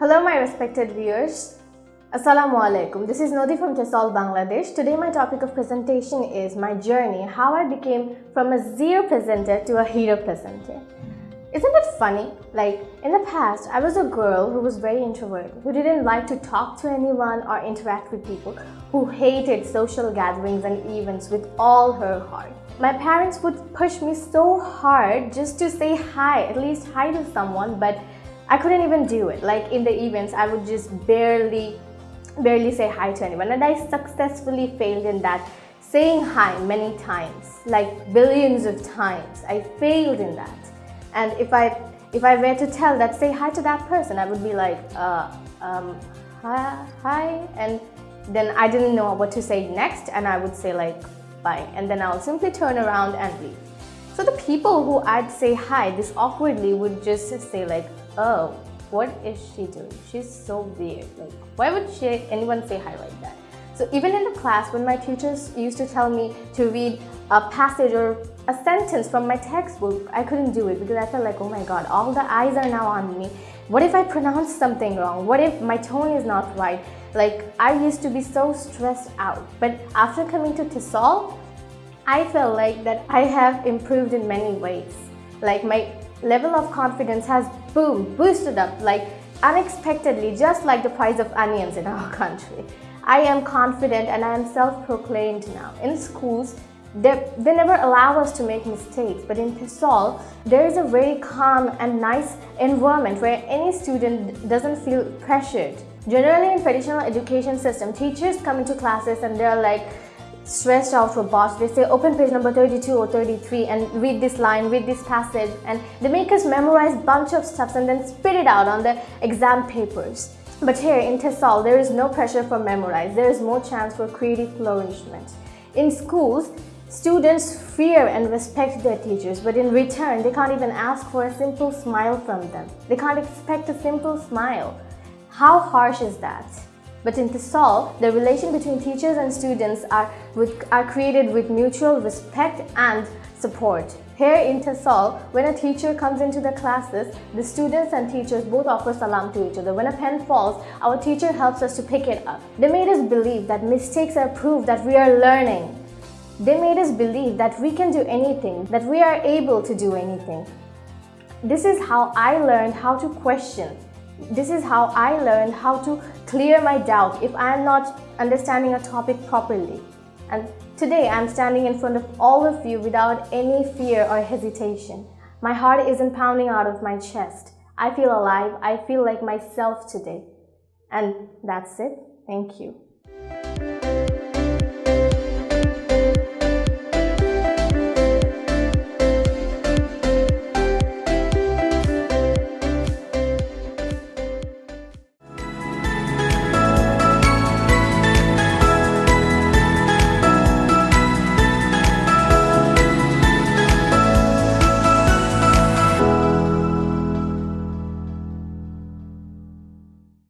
Hello, my respected viewers. Assalamu alaikum. This is Nodi from TESOL, Bangladesh. Today, my topic of presentation is my journey, how I became from a zero presenter to a hero presenter. Isn't it funny? Like, in the past, I was a girl who was very introverted, who didn't like to talk to anyone or interact with people, who hated social gatherings and events with all her heart. My parents would push me so hard just to say hi, at least hi to someone, but I couldn't even do it. Like, in the events, I would just barely, barely say hi to anyone, and I successfully failed in that saying hi many times, like billions of times. I failed in that. And if I if I were to tell that say hi to that person, I would be like, uh, um, hi, hi, and then I didn't know what to say next, and I would say like bye, and then I'll simply turn around and leave. So the people who I'd say hi this awkwardly would just say like, oh, what is she doing? She's so weird. Like, why would she, anyone say hi like that? So even in the class, when my teachers used to tell me to read a passage or a sentence from my textbook, I couldn't do it because I felt like, oh my god, all the eyes are now on me. What if I pronounce something wrong? What if my tone is not right? Like, I used to be so stressed out. But after coming to TESOL, I felt like that I have improved in many ways. Like, my level of confidence has, boom, boosted up, like, unexpectedly, just like the price of onions in our country. I am confident and I am self-proclaimed now. In schools, they, they never allow us to make mistakes, but in TESOL, there is a very calm and nice environment where any student doesn't feel pressured. Generally in traditional education system, teachers come into classes and they're like stressed out robots. They say open page number 32 or 33 and read this line, read this passage and they make us memorize bunch of stuff and then spit it out on the exam papers. But here in TESOL, there is no pressure for memorize. There is more chance for creative flourishment. In schools, Students fear and respect their teachers, but in return, they can't even ask for a simple smile from them. They can't expect a simple smile. How harsh is that? But in TESOL, the relation between teachers and students are, with, are created with mutual respect and support. Here in TESOL, when a teacher comes into the classes, the students and teachers both offer salam to each other. When a pen falls, our teacher helps us to pick it up. They made us believe that mistakes are proof that we are learning. They made us believe that we can do anything, that we are able to do anything. This is how I learned how to question. This is how I learned how to clear my doubt if I am not understanding a topic properly. And today I'm standing in front of all of you without any fear or hesitation. My heart isn't pounding out of my chest. I feel alive. I feel like myself today. And that's it. Thank you.